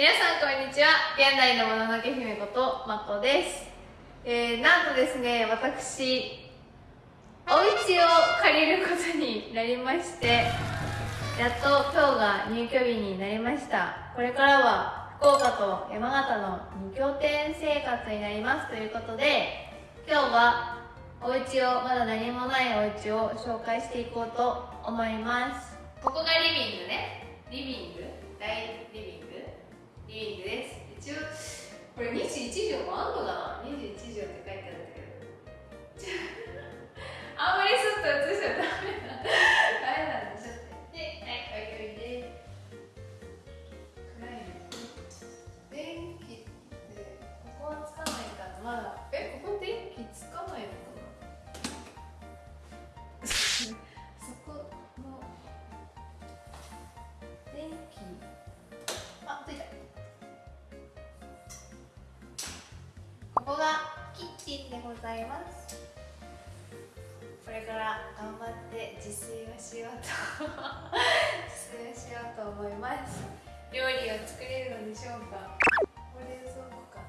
皆さんこんにちは。現代のもののけ姫ことまこです、えー、なんとですね私お家を借りることになりましてやっと今日が入居日になりました。これからは福岡と山形の2拠点生活になります。ということで今日はお家をまだ何もないお家を紹介していこうと思います。ここがリビングね。リビング？大リビング？リビングです。一応これ21畳もあんのかな？21畳って書いてあるんだけどあんまりちょっと映ございます。これから頑張って自炊をしようと 自炊をしようと思います。料理を作れるのでしょうか？これそうか。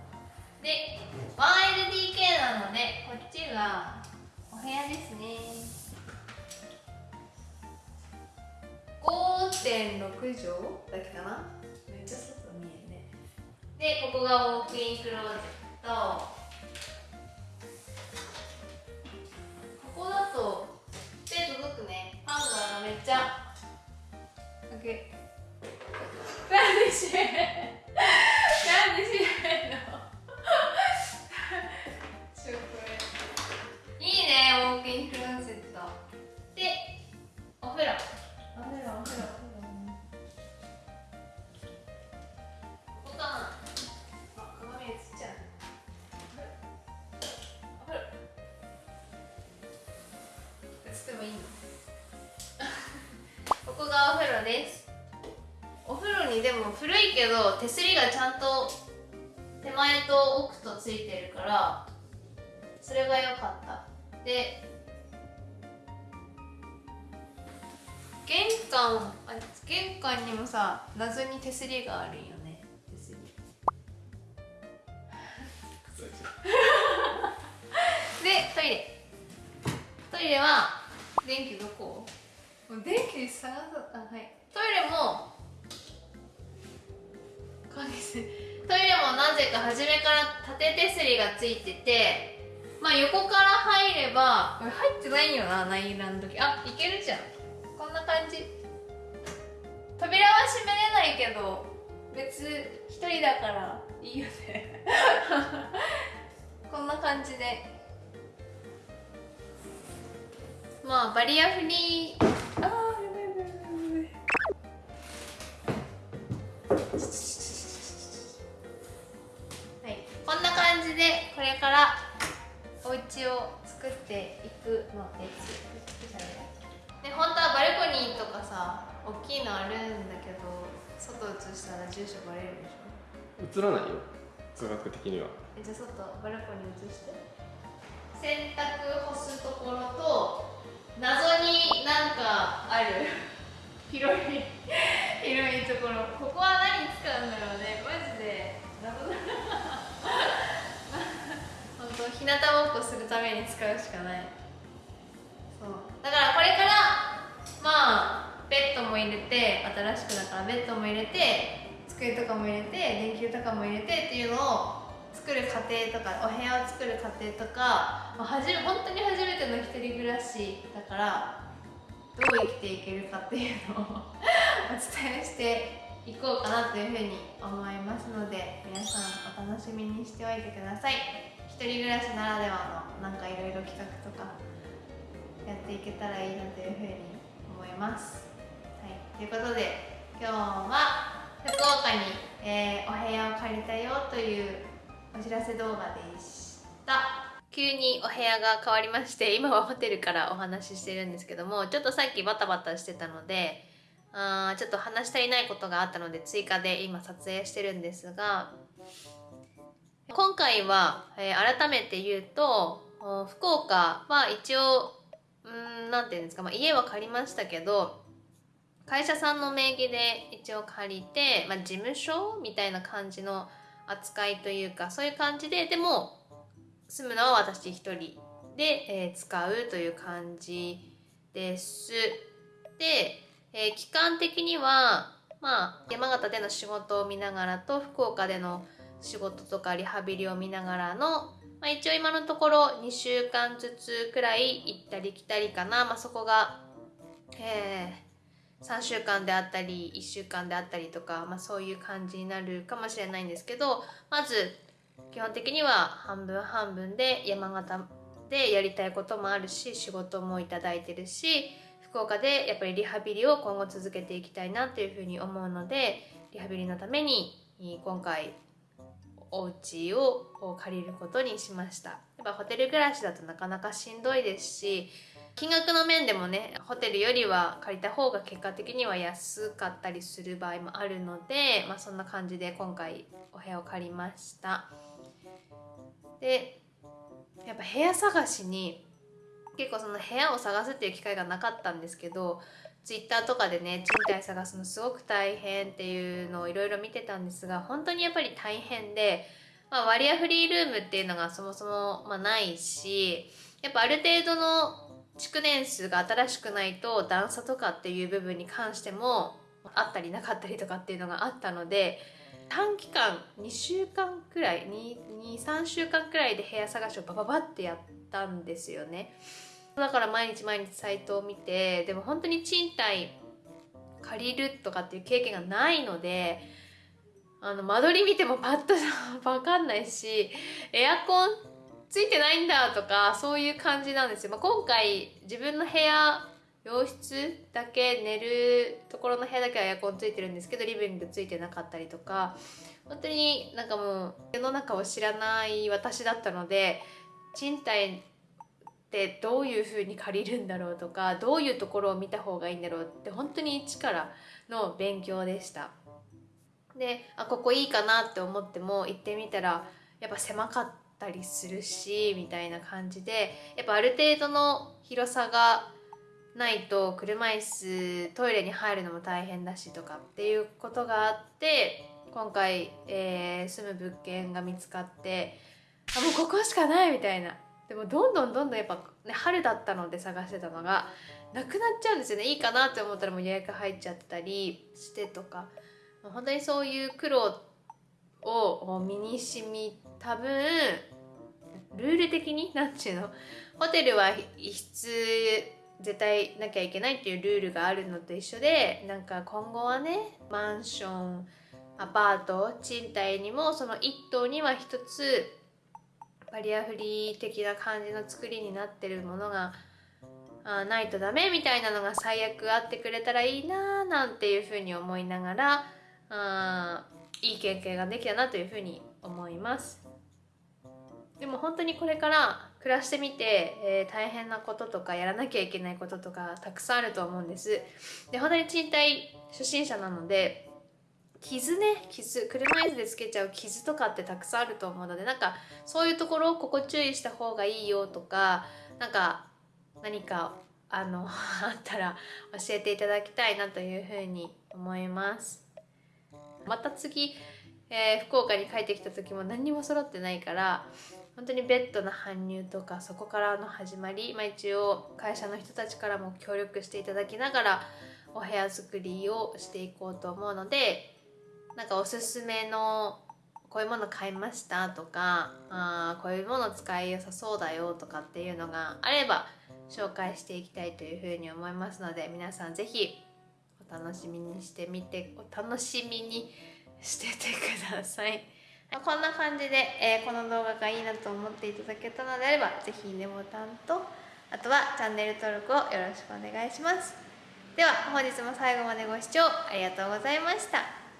なで 1LDK なのでこっちがお部屋ですね。5.6畳だっけかな？めっちゃ外見えるね。でここがウォークインクローゼットここだと手届くね。ハンガーがめっちゃ。オッケー。なん映ってもいいの？ここがお風呂です。お風呂にでも古いけど手すりがちゃんと手前と奥とついてるからそれが良かった。で玄関あ玄関にもさ謎に手すりがあるんよね。手すり。でトイレ。トイレは電気どこ？電気探すあはい。トイレもトイレもなぜか初めから縦手すりがついててまあ横から入ればこれ入ってないよな内覧の時。あいけるじゃん。こんな感じ。扉は閉めれないけど別一人だからいいよね。こんな感じでまあバリアフリー。あーやばいやばいやばい。やばいはい。こんな感じでこれからお家を作っていくのです。で本当はバルコニーとかさ大きいのあるんだけど外映したら住所バレるでしょ？映らないよ。科学的には。えじゃあ外バルコニー映して。洗濯干すところと謎になんかある。広い広いところ。ここは何使うんだろうね。マジで。謎だ本当日向ぼっこするために使うしかない。そう。だからこれからまあベッドも入れて新しくだからベッドも入れて机とかも入れて電球とかも入れてっていうのを作る過程とかお部屋を作る過程とか、ま、はじめ本当に初めての一人暮らしだからどう生きていけるかっていうのを お伝えしていこうかなというふうに思いますので皆さんお楽しみにしておいてください。一人暮らしならではのなんかいろいろ企画とかやっていけたらいいなというふうに思います。はい、ということで今日は福岡に、えーお部屋を借りたよというお知らせ動画でした。急にお部屋が変わりまして今はホテルからお話ししてるんですけどもちょっとさっきバタバタしてたのであーちょっと話し足りないことがあったので追加で今撮影してるんですが今回は、えー改めて言うと福岡は一応うんなんていうんですか、まあ、家は借りましたけど会社さんの名義で一応借りて、まあ、事務所みたいな感じの扱いというかそういう感じででも住むのは私一人で、えー、使うという感じです。で、えー、期間的にはまあ山形での仕事を見ながらと福岡での仕事とかリハビリを見ながらのまあ、一応今のところ2週間ずつくらい行ったり来たりかな、まあ、そこが、えー、3週間であったり1週間であったりとか、まあ、そういう感じになるかもしれないんですけどまず基本的には半分半分で山形でやりたいこともあるし仕事もいただいてるし福岡でやっぱりリハビリを今後続けていきたいなというふうに思うのでリハビリのために今回お家を借りることにしました。やっぱホテル暮らしだとなかなかしんどいですし金額の面でもねホテルよりは借りた方が結果的には安かったりする場合もあるので、まあ、そんな感じで今回お部屋を借りました。でやっぱ部屋探しに結構その部屋を探すっていう機会がなかったんですけどツイッターとかでね賃貸探すのすごく大変っていうのをいろいろ見てたんですが本当にやっぱり大変で、まあ、割アフリールームっていうのがそもそも、まあ、ないしやっぱある程度の築年数が新しくないと段差とかっていう部分に関してもあったりなかったりとかっていうのがあったので短期間2週間くらい23週間くらいで部屋探しをバババってやったんですよね。だから毎日毎日サイトを見てでも本当に賃貸借りるとかっていう経験がないのであの間取り見てもパッと 分かんないしエアコンついてないんだとかそういう感じなんですよ、まあ、今回自分の部屋洋室だけ寝るところの部屋だけはエアコンついてるんですけどリビングついてなかったりとか本当になんかもう世の中を知らない私だったので賃貸ってどういうふうに借りるんだろうとかどういうところを見た方がいいんだろうって本当に一からの勉強でした。であここいいかなって思っても行ってみたらやっぱ狭かった。たりするしみたいな感じでやっぱある程度の広さがないと車椅子トイレに入るのも大変だしとかっていうことがあって今回、えー、住む物件が見つかってあもうここしかないみたいな。でもどんどんどんどんやっぱ、ね、春だったので探してたのがなくなっちゃうんですよね。いいかなって思ったらもう予約入っちゃったりしてとか。本当にそういう苦労を身にしみ多分ルール的に？何て言うの？ホテルは一室絶対なきゃいけないっていうルールがあるのと一緒でなんか今後はねマンションアパート賃貸にもその1棟には1つバリアフリー的な感じの作りになってるものがあないとダメみたいなのが最悪あってくれたらいいなーなんていうふうに思いながらあいい経験ができたなというふうに思います。でも本当にこれから暮らしてみて、えー、大変なこととかやらなきゃいけないこととかたくさんあると思うんです。で本当に賃貸初心者なので傷ね傷車椅子でつけちゃう傷とかってたくさんあると思うのでなんかそういうところをここ注意した方がいいよとかなんか何かあの あったら教えていただきたいなというふうに思います。また次、えー、福岡に帰ってきた時も何にも揃ってないから本当にベッドの搬入とかそこからの始まり、まあ、一応会社の人たちからも協力していただきながらお部屋作りをしていこうと思うのでなんかおすすめのこういうもの買いましたとかあこういうもの使いよさそうだよとかっていうのがあれば紹介していきたいというふうに思いますので皆さん是非お楽しみにしてみてお楽しみにしててください。まこんな感じで、えー、この動画がいいなと思っていただけたのであれば是非いいねボタンとあとはチャンネル登録をよろしくお願いします。では本日も最後までご視聴ありがとうございました。